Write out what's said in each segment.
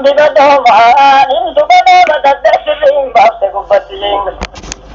Ka njigaa dhoofaa, ani njigaa dhoofaa dhaqaa deefi fi mbaamteeku bati!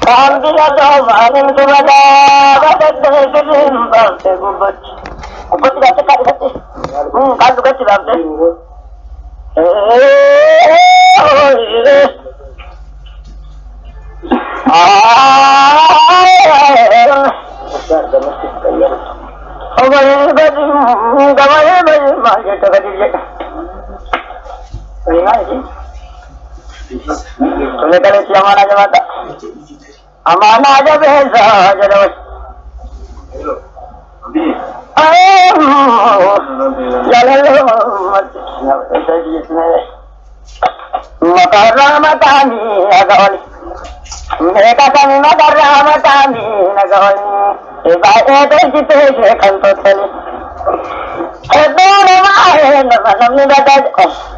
Ka njigaa dhoofaa, ani njigaa dhoofaa dhaqaa deefi fi mbaamteeku bati! Bikootti baachaa katiinati? Kaatu kati laamtee? Hee! Haaayii! Haaayii! Obbo Leedibati, ngabalii maali? Meeqaan itti lamaan ajamaadha. Amaan ajabeessa jedhama. Makarraa mataanii naga oli. Meeqa kan makarraa mataanii naga oli. Baay'ee tolchitee ishee kan tolchani. Hedduu namaa namni badhaadha.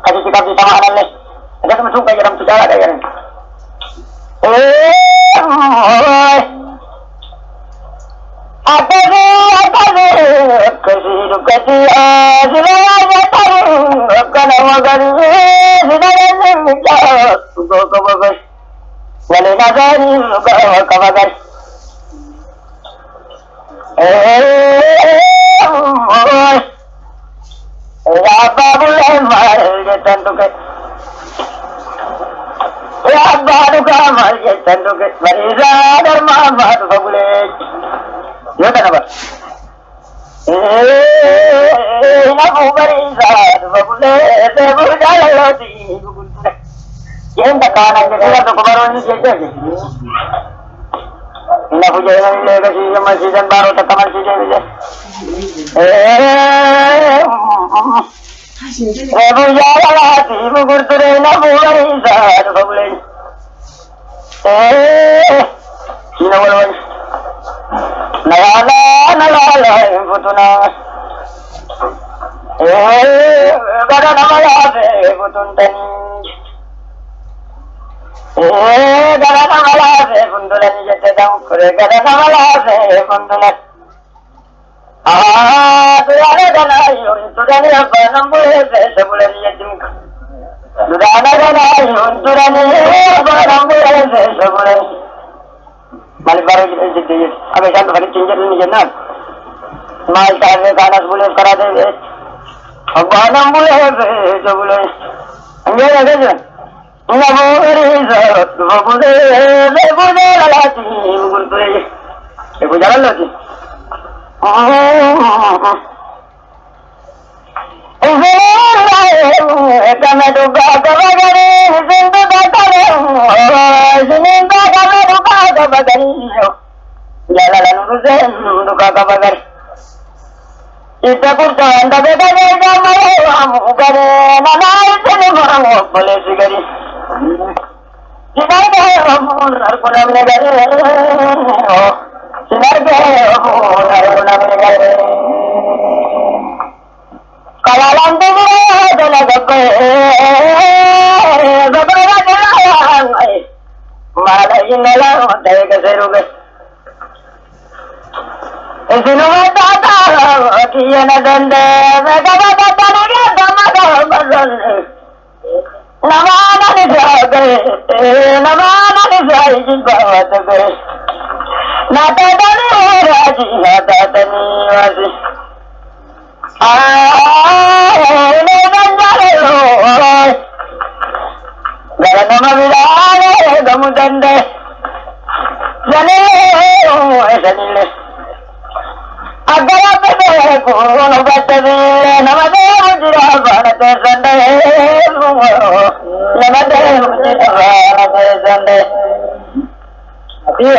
Kasih kitab-kitab makanan nih. Ada teman suka jalan sejarah ada yang. Eh, apa sih apa sih kehidupan kita silahkan datang karena makan silahkan menjawab kau kau kau wali nazari kau kau kau eh అబ్బాబుల్లామారు చేతందుకు ఏ అబ్బాడుగా మారు చేతందుకు మరి ధర్మ మారు బగులే యోగనవర్ ఏంటక్కా నాకు తెలియదు కుమారుని చేసేది నిన్న పూజ లేక సీజం సీజన్ బారో తక్కువ season Eebun jaalalaa fi gugurdureena fuulanii isaa dhufa bulan. Siina walwal. Nagaalaa nagaalaa Dudaanadhanaa yoon duranii abbaan ambulee fe'isa bulanii jedhinka. Dudaanadhanaa yoon duranii abbaan ambulee fe'isa bulanii. Maal bara jedhee jettee jechuudha. Akka isaan dhufan ittiin jedhanii jennaan. Maal taasise kaanas buleef karaa ta'e abbaan ambulee fe'isa bulanii. Anjeen akka jiran. Namuu hiriisa dhufa bulee bulee lalaatiin gurguree. Eeguun jaalalooti. ಕಮದು ಭಾಗವಗರಿ ಸಿಂಧು ಸಿನಿಂದ ಕಮದು ಭಾಗವಗರಿ ಜಲಲನು ಸಿಂಧು ಭಗವಗರಿ ಇದ್ದ ಕುರ್ತ ಅಂದ ಬೆದಗೆ ಮುಗರೆ ನನಾಯಿಸಲಿ ಮರವು ಒಬ್ಬಲೆ ಸಿಗರಿ ಇದಾದ ಮೂರು ನರ್ಪುಣಗರಿ ಓ Namaana ni jaa gee, namaana ni jaa ijji baawwata gee. نبذني وجهي نبذني وجهي ஜனமவிதானேகமுதந்தே ஜனேஷனிலே அகரப்பதே கூணபத்தவே நமதே முஜிராபணத்தை சண்டே நமதே முஜிராபணத்தை சண்டே அப்படியே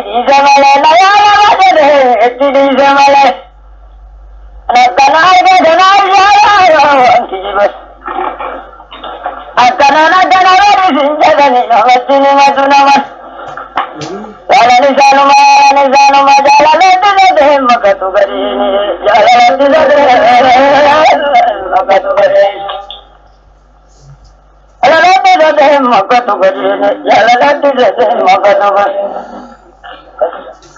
جمله ميانا بدره اتدي جمله ربنا عبدنا الجلال انتجي بس أتنا ندنا ورسن جبني نمتني مدنا مس ولا لسان ما لسان ما جعل لدن بهم مكتو بريني جعل لدن بهم مكتو بريني جعل لدن بهم مكتو بريني جعل لدن بهم مكتو بريني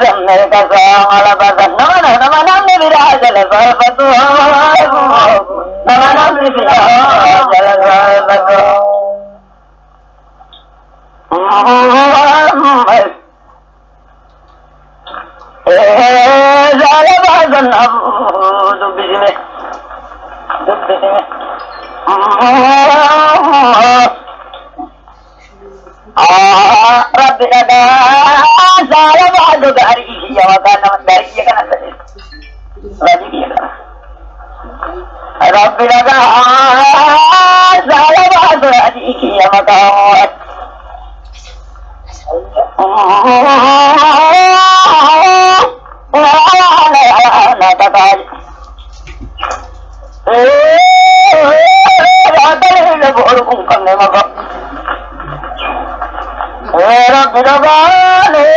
سميت الطعام لفتنون فمن أمي بالعجل فالفتوه فمن أمي بالعجل فالفتوه جعل بعض النبوذ بجمه بجمه ربنا zara ba a ga har ishi ya waka na wanda ya kana sa rabi ya kana rabbi la ga zara ba a ga har ishi ya waka Era, mira, vale.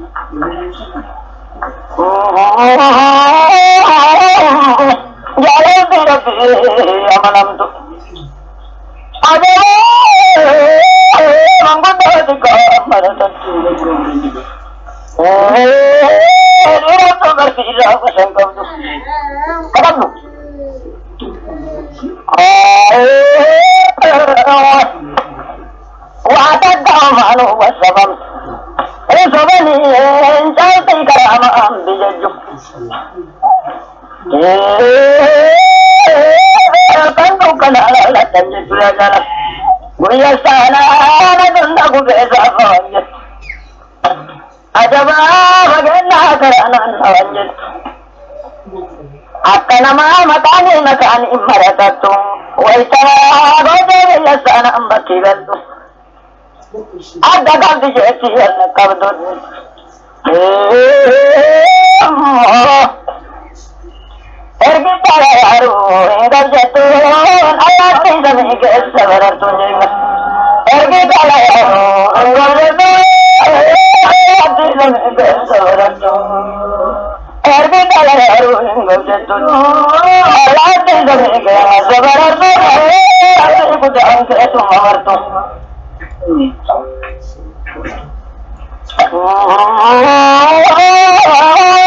apa sih kau itu? Kapan lu? وأعتد عمله والسبب وسبني إن شئت كرامة بجد قلبك لا لا لا تجد لنا ويسأل آمد لك بإضافة أجبا فجناك لنا نوجد حتى مع المطعم مكان مرتدتم ويتما رجل لسانا بكبل أدى قلب جئتي القبض ارجع يا عروي درجة الله في زميك السبر تنجم mucho es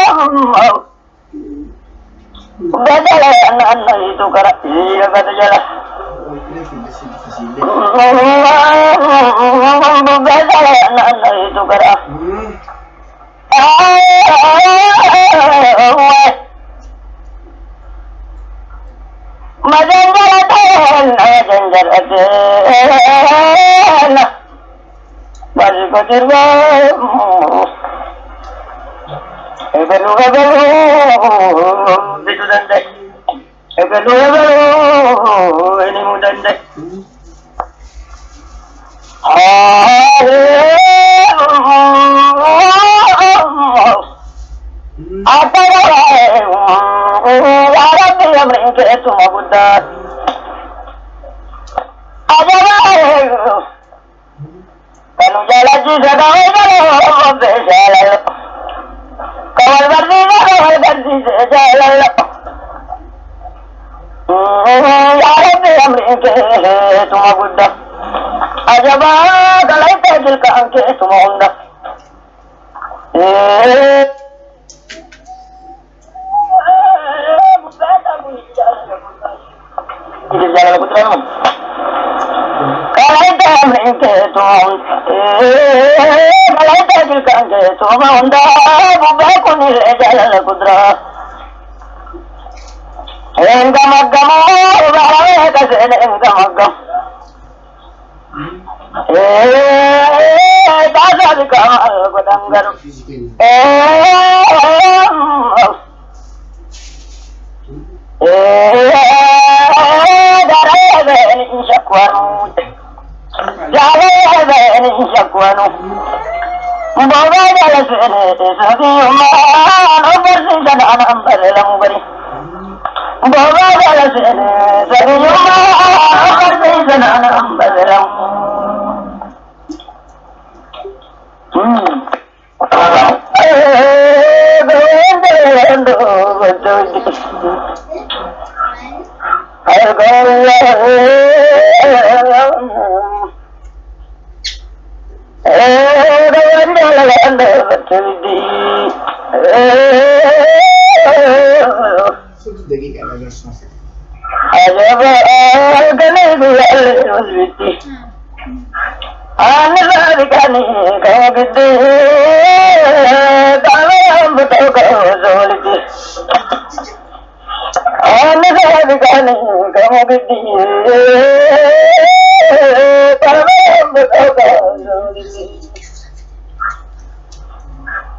un muerto. Bẹ́ẹ̀ni ẹ̀nà ẹ̀nà yìí tó kára ìyá درجين والبدر ebelu ebelu bitu dandai Cuando ya la chica no me lo besalo. Como el bandido no me bandido, tuma gudda ajabaa galayta jilkaankee tuma hunda galayta amrinkee tuma hunda మలైకాకిల్ కాంగే తోమ ఉందా బుబ్బా కొన్ని రేజాల కుద్ర ఎంగ మగ్గమో కసేన ఎంగ మగ్గం దాదాది కామాలు గుడంగరు ఏ దరే వేణి శక్వరూటే جعلوها بئر شكوى مضاعف على سؤال سفيه ما أنبر سيدنا أنا أنبر لمبري مضاعف على سؤال سفيه ما أنبر سيدنا أنا أنبر Oh, 8 dakika arkadaşlar. Acaba gönüllü yerlerimiz bitti. Anılar kanı kaybettik. Dağlayan bu tokağı zorladı. Anılar kanı kaybettik. Dağlayan bu tokağı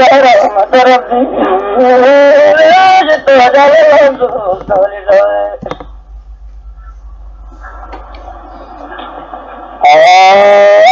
برحمة ربي وجدت وجعل الأرض مستولدة